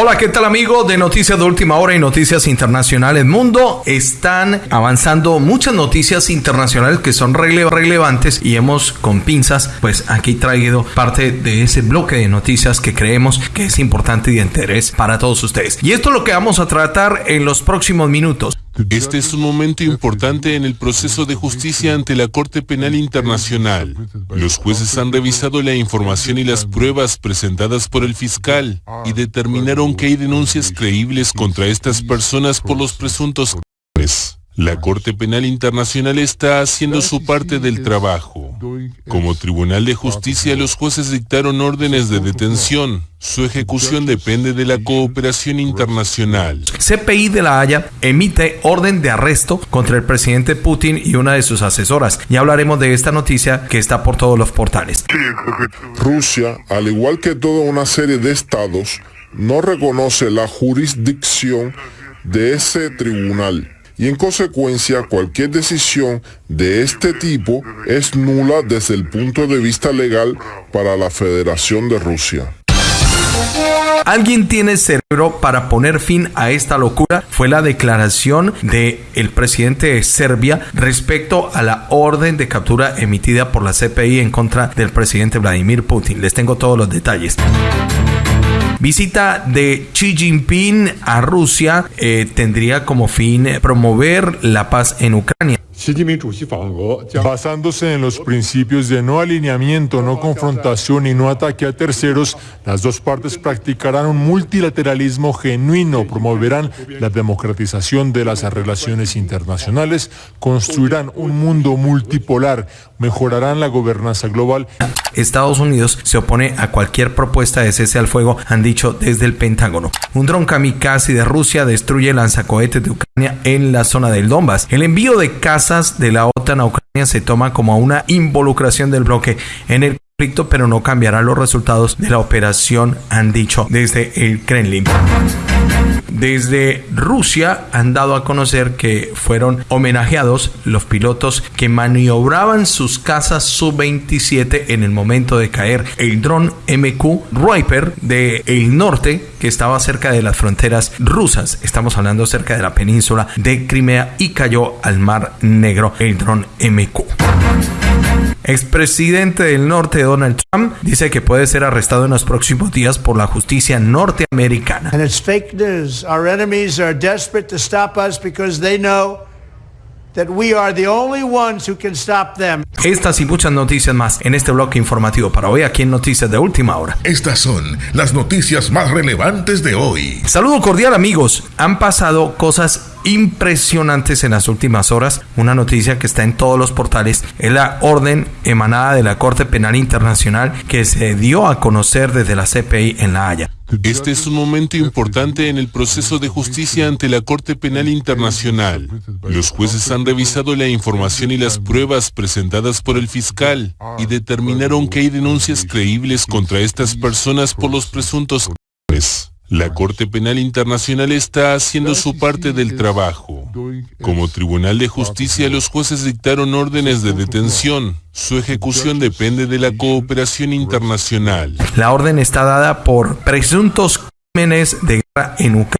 Hola, ¿qué tal amigo de Noticias de Última Hora y Noticias Internacionales Mundo? Están avanzando muchas noticias internacionales que son relevantes y hemos con pinzas pues aquí traído parte de ese bloque de noticias que creemos que es importante y de interés para todos ustedes. Y esto es lo que vamos a tratar en los próximos minutos. Este es un momento importante en el proceso de justicia ante la Corte Penal Internacional. Los jueces han revisado la información y las pruebas presentadas por el fiscal y determinaron que hay denuncias creíbles contra estas personas por los presuntos crímenes. La Corte Penal Internacional está haciendo su parte del trabajo. Como Tribunal de Justicia, los jueces dictaron órdenes de detención. Su ejecución depende de la cooperación internacional. CPI de la Haya emite orden de arresto contra el presidente Putin y una de sus asesoras. Ya hablaremos de esta noticia que está por todos los portales. Rusia, al igual que toda una serie de estados, no reconoce la jurisdicción de ese tribunal y en consecuencia cualquier decisión de este tipo es nula desde el punto de vista legal para la Federación de Rusia. ¿Alguien tiene cerebro para poner fin a esta locura? Fue la declaración del el presidente de Serbia respecto a la orden de captura emitida por la CPI en contra del presidente Vladimir Putin. Les tengo todos los detalles. Visita de Xi Jinping a Rusia eh, tendría como fin promover la paz en Ucrania. Basándose en los principios de no alineamiento, no confrontación y no ataque a terceros, las dos partes practicarán un multilateralismo genuino, promoverán la democratización de las relaciones internacionales, construirán un mundo multipolar, mejorarán la gobernanza global. Estados Unidos se opone a cualquier propuesta de cese al fuego, han dicho desde el Pentágono. Un dron kamikaze de Rusia destruye lanzacohetes de Ucrania en la zona del Donbass. El envío de de la OTAN a Ucrania se toma como una involucración del bloque en el pero no cambiará los resultados de la operación, han dicho desde el Kremlin. Desde Rusia han dado a conocer que fueron homenajeados los pilotos que maniobraban sus casas Sub-27 en el momento de caer el dron MQ Reaper del norte que estaba cerca de las fronteras rusas. Estamos hablando cerca de la península de Crimea y cayó al Mar Negro el dron MQ. Expresidente del norte Donald Trump dice que puede ser arrestado en los próximos días por la justicia norteamericana. And it's fake news. Our enemies are desperate to stop us because they know that we are the only ones who can stop them. Estas y muchas noticias más en este bloque informativo para hoy aquí en Noticias de Última Hora. Estas son las noticias más relevantes de hoy. Saludo cordial amigos. Han pasado cosas impresionantes en las últimas horas. Una noticia que está en todos los portales es la orden emanada de la Corte Penal Internacional que se dio a conocer desde la CPI en La Haya. Este es un momento importante en el proceso de justicia ante la Corte Penal Internacional. Los jueces han revisado la información y las pruebas presentadas por el fiscal y determinaron que hay denuncias creíbles contra estas personas por los presuntos crímenes. La Corte Penal Internacional está haciendo su parte del trabajo. Como Tribunal de Justicia, los jueces dictaron órdenes de detención. Su ejecución depende de la cooperación internacional. La orden está dada por presuntos crímenes de guerra en Ucrania,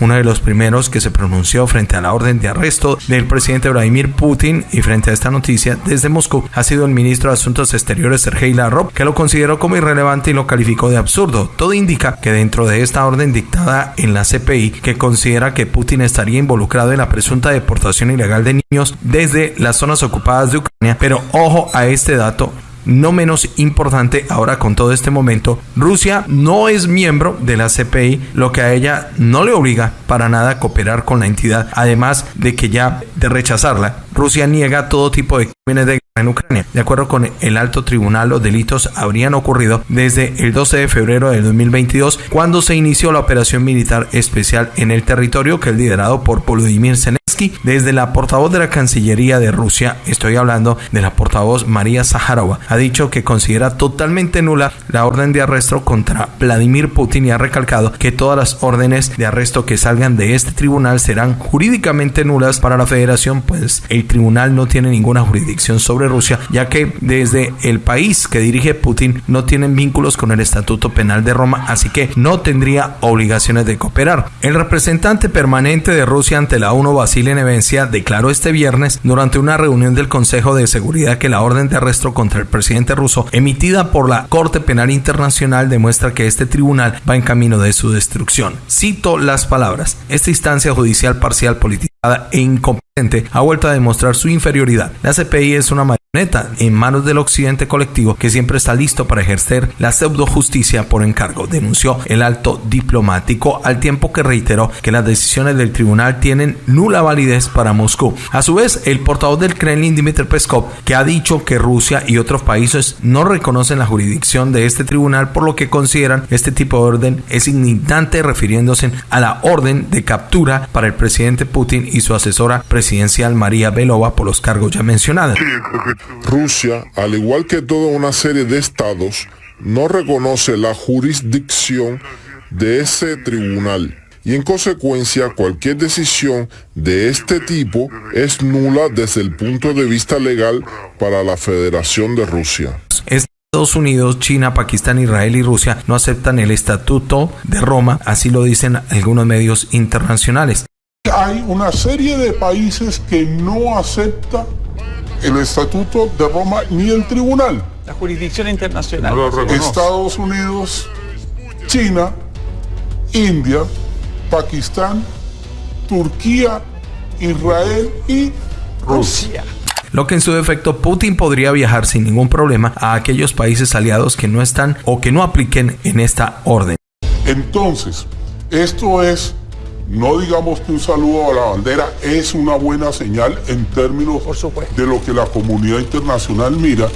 uno de los primeros que se pronunció frente a la orden de arresto del presidente Vladimir Putin y frente a esta noticia desde Moscú ha sido el ministro de Asuntos Exteriores Sergei Lavrov que lo consideró como irrelevante y lo calificó de absurdo. Todo indica que dentro de esta orden dictada en la CPI que considera que Putin estaría involucrado en la presunta deportación ilegal de niños desde las zonas ocupadas de Ucrania, pero ojo a este dato no menos importante ahora con todo este momento, Rusia no es miembro de la CPI, lo que a ella no le obliga para nada a cooperar con la entidad, además de que ya de rechazarla, Rusia niega todo tipo de crímenes de guerra en Ucrania. De acuerdo con el alto tribunal, los delitos habrían ocurrido desde el 12 de febrero de 2022, cuando se inició la operación militar especial en el territorio que es liderado por Volodymyr Zelensky desde la portavoz de la Cancillería de Rusia, estoy hablando de la portavoz María Zaharova, ha dicho que considera totalmente nula la orden de arresto contra Vladimir Putin y ha recalcado que todas las órdenes de arresto que salgan de este tribunal serán jurídicamente nulas para la federación, pues el tribunal no tiene ninguna jurisdicción sobre Rusia, ya que desde el país que dirige Putin no tienen vínculos con el Estatuto Penal de Roma, así que no tendría obligaciones de cooperar. El representante permanente de Rusia ante la ONU, Vasily Nevencia, declaró este viernes durante una reunión del Consejo de Seguridad que la orden de arresto contra el presidente ruso emitida por la Corte Penal Internacional demuestra que este tribunal va en camino de su destrucción. Cito las palabras. Esta instancia judicial parcial politizada e incompetente ha vuelto a demostrar su inferioridad. La CPI es una neta en manos del occidente colectivo que siempre está listo para ejercer la pseudo justicia por encargo, denunció el alto diplomático al tiempo que reiteró que las decisiones del tribunal tienen nula validez para Moscú. A su vez, el portavoz del Kremlin, Dmitry Peskov, que ha dicho que Rusia y otros países no reconocen la jurisdicción de este tribunal por lo que consideran este tipo de orden es indignante refiriéndose a la orden de captura para el presidente Putin y su asesora presidencial María Belova por los cargos ya mencionados. Rusia, al igual que toda una serie de estados, no reconoce la jurisdicción de ese tribunal y en consecuencia cualquier decisión de este tipo es nula desde el punto de vista legal para la Federación de Rusia. Estados Unidos, China, Pakistán, Israel y Rusia no aceptan el Estatuto de Roma, así lo dicen algunos medios internacionales. Hay una serie de países que no aceptan el Estatuto de Roma ni el Tribunal. La jurisdicción internacional. Estados Unidos, China, India, Pakistán, Turquía, Israel y Rusia. Lo que en su defecto Putin podría viajar sin ningún problema a aquellos países aliados que no están o que no apliquen en esta orden. Entonces, esto es no digamos que un saludo a la bandera es una buena señal en términos de lo que la comunidad internacional mira,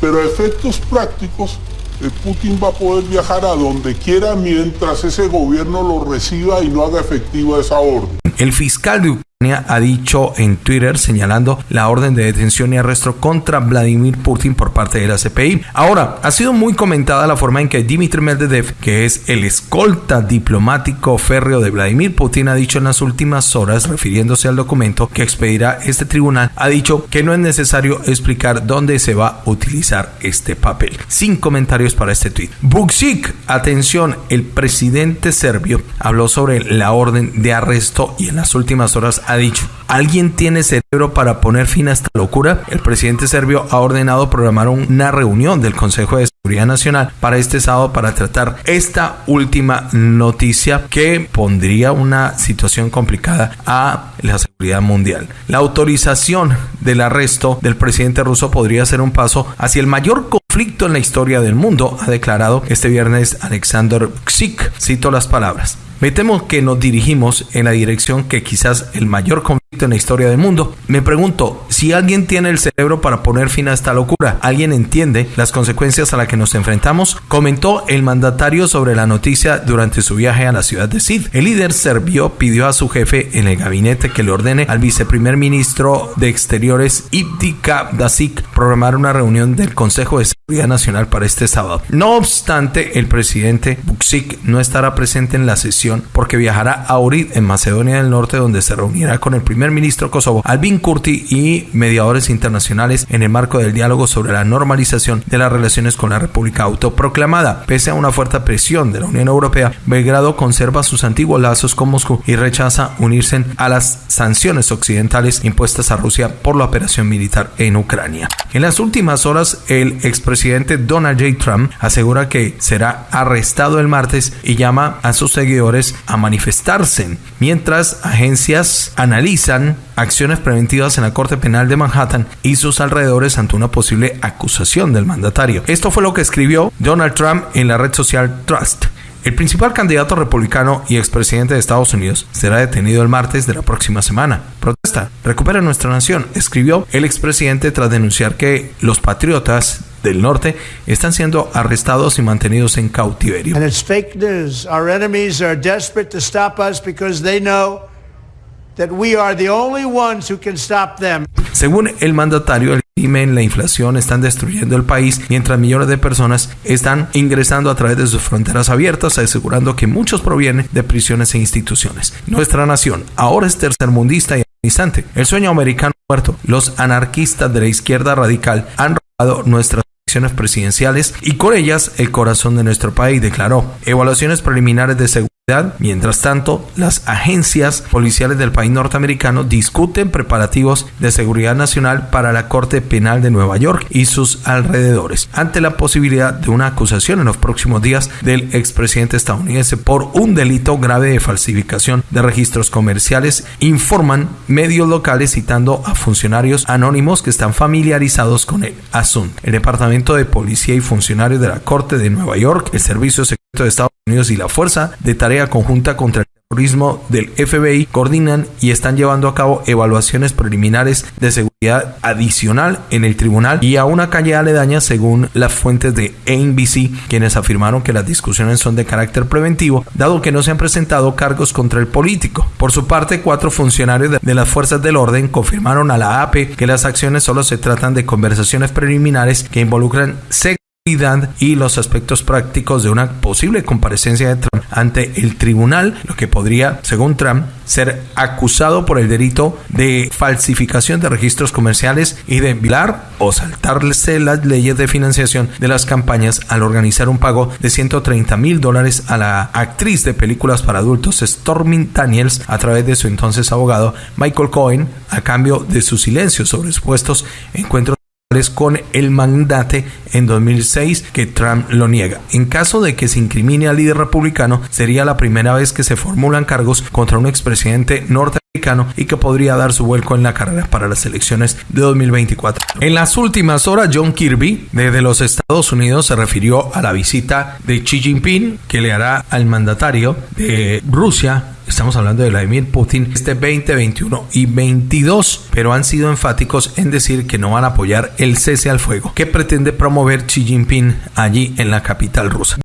pero a efectos prácticos, eh, Putin va a poder viajar a donde quiera mientras ese gobierno lo reciba y no haga efectiva esa orden. El fiscal de ha dicho en Twitter señalando la orden de detención y arresto contra Vladimir Putin por parte de la CPI. Ahora, ha sido muy comentada la forma en que Dmitry Medvedev, que es el escolta diplomático férreo de Vladimir Putin, ha dicho en las últimas horas, refiriéndose al documento que expedirá este tribunal, ha dicho que no es necesario explicar dónde se va a utilizar este papel. Sin comentarios para este tweet. Buksik, atención, el presidente serbio habló sobre la orden de arresto y en las últimas horas ha dicho, ¿alguien tiene cerebro para poner fin a esta locura? El presidente serbio ha ordenado programar una reunión del Consejo de Seguridad Nacional para este sábado para tratar esta última noticia que pondría una situación complicada a la seguridad mundial. La autorización del arresto del presidente ruso podría ser un paso hacia el mayor conflicto en la historia del mundo, ha declarado este viernes Alexander Ksik. Cito las palabras. Me temo que nos dirigimos en la dirección que quizás el mayor conflicto en la historia del mundo. Me pregunto, si alguien tiene el cerebro para poner fin a esta locura, ¿alguien entiende las consecuencias a las que nos enfrentamos? Comentó el mandatario sobre la noticia durante su viaje a la ciudad de Sid. El líder serbio pidió a su jefe en el gabinete que le ordene al viceprimer ministro de Exteriores Iptika Dasik programar una reunión del Consejo de Nacional para este sábado. No obstante, el presidente Buksik no estará presente en la sesión porque viajará a Ohrid en Macedonia del Norte donde se reunirá con el primer ministro kosovo Albin Kurti y mediadores internacionales en el marco del diálogo sobre la normalización de las relaciones con la República autoproclamada. Pese a una fuerte presión de la Unión Europea, Belgrado conserva sus antiguos lazos con Moscú y rechaza unirse a las sanciones occidentales impuestas a Rusia por la operación militar en Ucrania. En las últimas horas, el expresidente Donald J. Trump asegura que será arrestado el martes y llama a sus seguidores a manifestarse, mientras agencias analizan acciones preventivas en la Corte Penal de Manhattan y sus alrededores ante una posible acusación del mandatario. Esto fue lo que escribió Donald Trump en la red social Trust. El principal candidato republicano y expresidente de Estados Unidos será detenido el martes de la próxima semana. Protesta, recupera nuestra nación, escribió el expresidente tras denunciar que los patriotas del norte están siendo arrestados y mantenidos en cautiverio. And it's fake news. Our enemies are desperate to stop us because they know that we are the only ones who can stop them. Según el mandatario, el crimen, la inflación están destruyendo el país, mientras millones de personas están ingresando a través de sus fronteras abiertas, asegurando que muchos provienen de prisiones e instituciones. Nuestra nación ahora es tercermundista y. El sueño americano muerto. Los anarquistas de la izquierda radical han robado nuestras presidenciales y con ellas el corazón de nuestro país, declaró. Evaluaciones preliminares de seguridad Mientras tanto, las agencias policiales del país norteamericano discuten preparativos de seguridad nacional para la Corte Penal de Nueva York y sus alrededores, ante la posibilidad de una acusación en los próximos días del expresidente estadounidense por un delito grave de falsificación de registros comerciales, informan medios locales citando a funcionarios anónimos que están familiarizados con el asunto. El Departamento de Policía y funcionarios de la Corte de Nueva York, el Servicio Secreto de Estados Unidos y la Fuerza de Tarea Conjunta contra el Terrorismo del FBI coordinan y están llevando a cabo evaluaciones preliminares de seguridad adicional en el tribunal y a una calle aledaña según las fuentes de NBC, quienes afirmaron que las discusiones son de carácter preventivo, dado que no se han presentado cargos contra el político. Por su parte, cuatro funcionarios de las fuerzas del orden confirmaron a la AP que las acciones solo se tratan de conversaciones preliminares que involucran y los aspectos prácticos de una posible comparecencia de Trump ante el tribunal, lo que podría, según Trump, ser acusado por el delito de falsificación de registros comerciales y de violar o saltarse las leyes de financiación de las campañas al organizar un pago de 130 mil dólares a la actriz de películas para adultos Stormy Daniels a través de su entonces abogado Michael Cohen a cambio de su silencio sobre supuestos encuentros con el mandate en 2006 que Trump lo niega. En caso de que se incrimine al líder republicano, sería la primera vez que se formulan cargos contra un expresidente norteamericano y que podría dar su vuelco en la carrera para las elecciones de 2024. En las últimas horas, John Kirby, desde los Estados Unidos, se refirió a la visita de Xi Jinping que le hará al mandatario de Rusia Estamos hablando de Vladimir Putin este 20, 21 y 22, pero han sido enfáticos en decir que no van a apoyar el cese al fuego que pretende promover Xi Jinping allí en la capital rusa.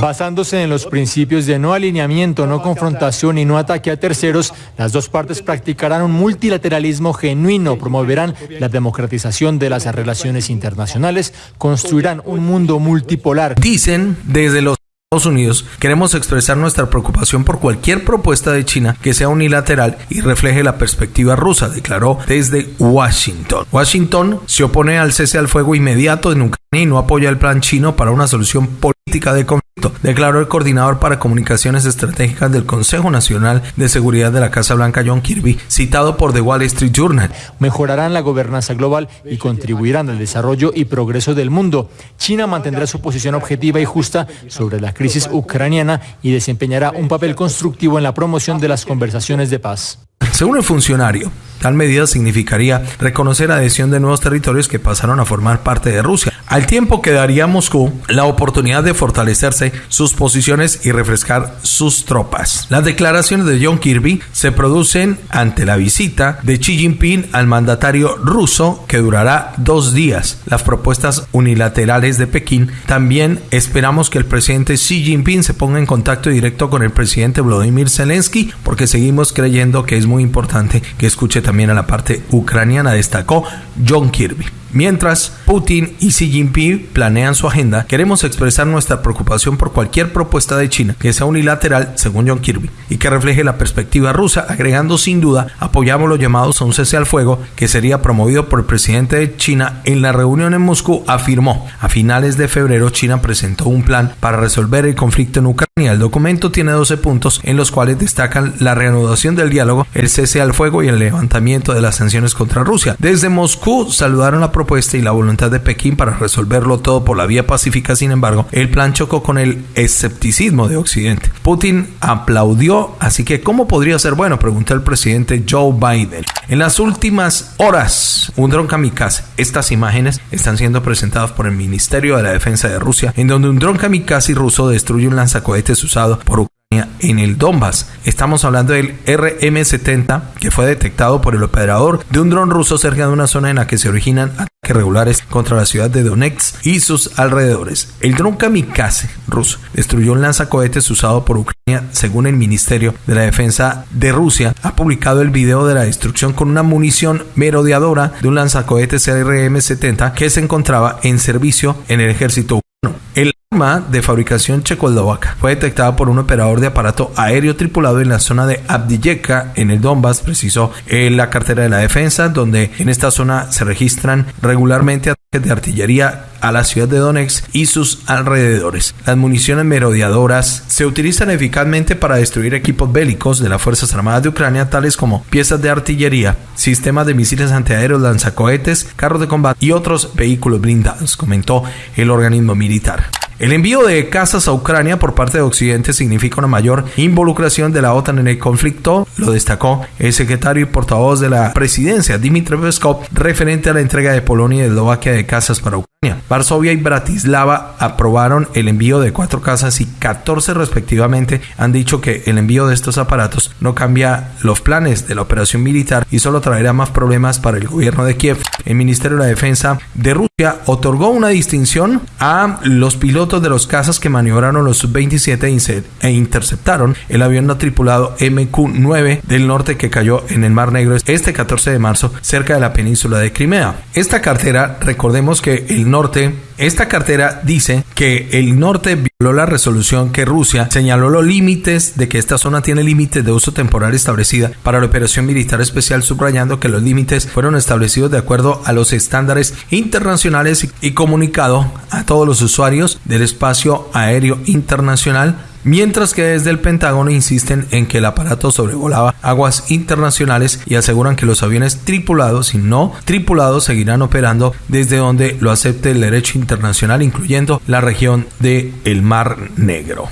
Basándose en los principios de no alineamiento, no confrontación y no ataque a terceros, las dos partes practicarán un multilateralismo genuino, promoverán la democratización de las relaciones internacionales, construirán un mundo multipolar. Dicen desde los Estados Unidos, queremos expresar nuestra preocupación por cualquier propuesta de China que sea unilateral y refleje la perspectiva rusa, declaró desde Washington. Washington se opone al cese al fuego inmediato en Ucrania y no apoya el plan chino para una solución política de conflicto declaró el coordinador para comunicaciones estratégicas del Consejo Nacional de Seguridad de la Casa Blanca, John Kirby, citado por The Wall Street Journal. Mejorarán la gobernanza global y contribuirán al desarrollo y progreso del mundo. China mantendrá su posición objetiva y justa sobre la crisis ucraniana y desempeñará un papel constructivo en la promoción de las conversaciones de paz. Según el funcionario, tal medida significaría reconocer adhesión de nuevos territorios que pasaron a formar parte de Rusia, al tiempo que daría Moscú la oportunidad de fortalecerse sus posiciones y refrescar sus tropas. Las declaraciones de John Kirby se producen ante la visita de Xi Jinping al mandatario ruso que durará dos días. Las propuestas unilaterales de Pekín también esperamos que el presidente Xi Jinping se ponga en contacto directo con el presidente Vladimir Zelensky porque seguimos creyendo que es muy importante que escuche también a la parte ucraniana, destacó John Kirby. Mientras Putin y Xi Jinping planean su agenda, queremos expresar nuestra preocupación por cualquier propuesta de China que sea unilateral, según John Kirby, y que refleje la perspectiva rusa, agregando sin duda, apoyamos los llamados a un cese al fuego que sería promovido por el presidente de China en la reunión en Moscú, afirmó. A finales de febrero, China presentó un plan para resolver el conflicto en Ucrania. El documento tiene 12 puntos en los cuales destacan la reanudación del diálogo, el cese al fuego y el levantamiento de las sanciones contra Rusia. Desde Moscú saludaron la propuesta y la voluntad de Pekín para resolverlo todo por la vía pacífica, sin embargo, el plan chocó con el escepticismo de Occidente. Putin aplaudió, así que ¿cómo podría ser bueno? Preguntó el presidente Joe Biden. En las últimas horas, un dron kamikaze. Estas imágenes están siendo presentadas por el Ministerio de la Defensa de Rusia, en donde un dron kamikaze ruso destruye un lanzacohetes usado por en el Donbass. Estamos hablando del RM-70 que fue detectado por el operador de un dron ruso cerca de una zona en la que se originan ataques regulares contra la ciudad de Donetsk y sus alrededores. El dron kamikaze ruso destruyó un lanzacohetes usado por Ucrania, según el Ministerio de la Defensa de Rusia. Ha publicado el video de la destrucción con una munición merodeadora de un lanzacohetes RM-70 que se encontraba en servicio en el ejército ucraniano. De fabricación checoslovaca. Fue detectada por un operador de aparato aéreo tripulado en la zona de Abdiyeka, en el Donbass, precisó la cartera de la defensa, donde en esta zona se registran regularmente ataques de artillería a la ciudad de Donetsk y sus alrededores. Las municiones merodeadoras se utilizan eficazmente para destruir equipos bélicos de las Fuerzas Armadas de Ucrania, tales como piezas de artillería, sistemas de misiles antiaéreos, lanzacohetes, carros de combate y otros vehículos blindados, comentó el organismo militar. El envío de casas a Ucrania por parte de Occidente significa una mayor involucración de la OTAN en el conflicto, lo destacó el secretario y portavoz de la presidencia, Dmitry Peskov, referente a la entrega de Polonia y Eslovaquia de casas para Ucrania. Varsovia y Bratislava aprobaron el envío de cuatro casas y 14 respectivamente han dicho que el envío de estos aparatos no cambia los planes de la operación militar y solo traerá más problemas para el gobierno de Kiev. El Ministerio de Defensa de Rusia otorgó una distinción a los pilotos de los cazas que maniobraron los Sub-27 e interceptaron el avión no tripulado MQ-9 del norte que cayó en el Mar Negro este 14 de marzo cerca de la península de Crimea. Esta cartera, recordemos que el norte esta cartera dice que el norte violó la resolución que Rusia señaló los límites de que esta zona tiene límites de uso temporal establecida para la operación militar especial, subrayando que los límites fueron establecidos de acuerdo a los estándares internacionales y comunicado a todos los usuarios del espacio aéreo internacional mientras que desde el Pentágono insisten en que el aparato sobrevolaba aguas internacionales y aseguran que los aviones tripulados y no tripulados seguirán operando desde donde lo acepte el derecho internacional, incluyendo la región del el Mar Negro.